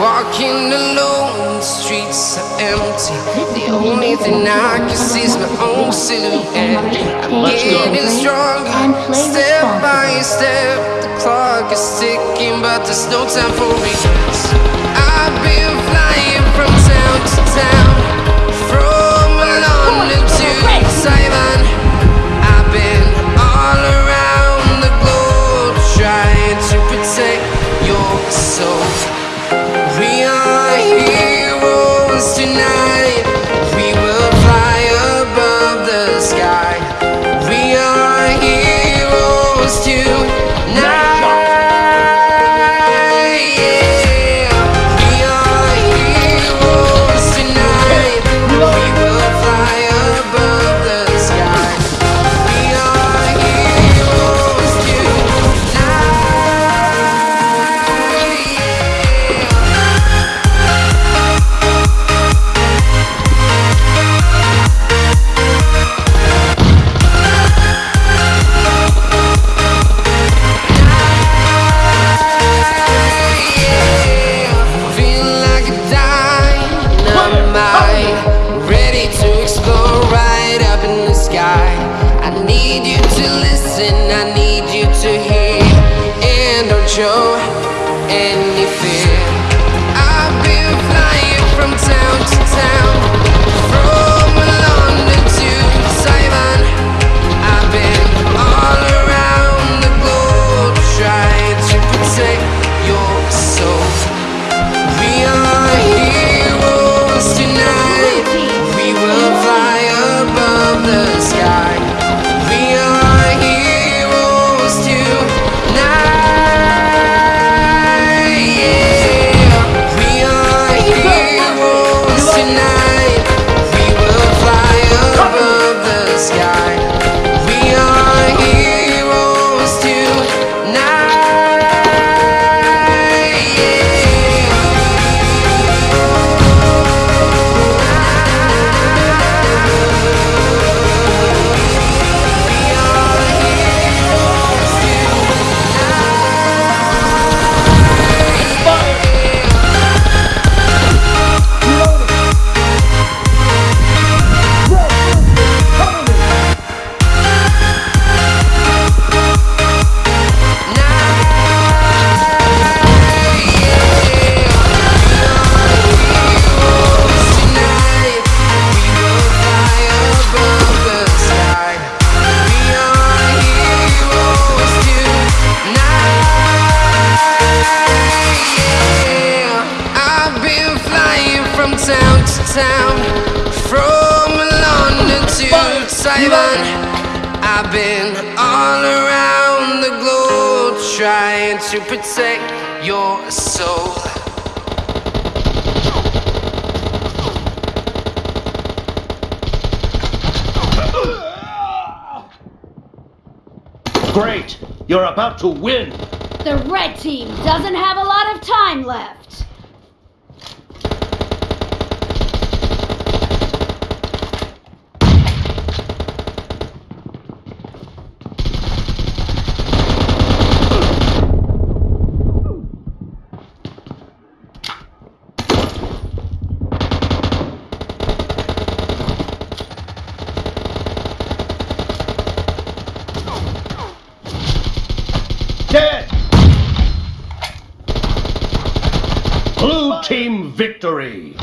walking alone, the streets are empty. The only thing I can see is my own silhouette. I'm getting stronger, step by step. The clock is ticking, but there's no time for regrets. Show any Town to town, from London to Taiwan. I've been all around the globe trying to protect your soul. Great! You're about to win! The red team doesn't have a lot of time left. Team victory!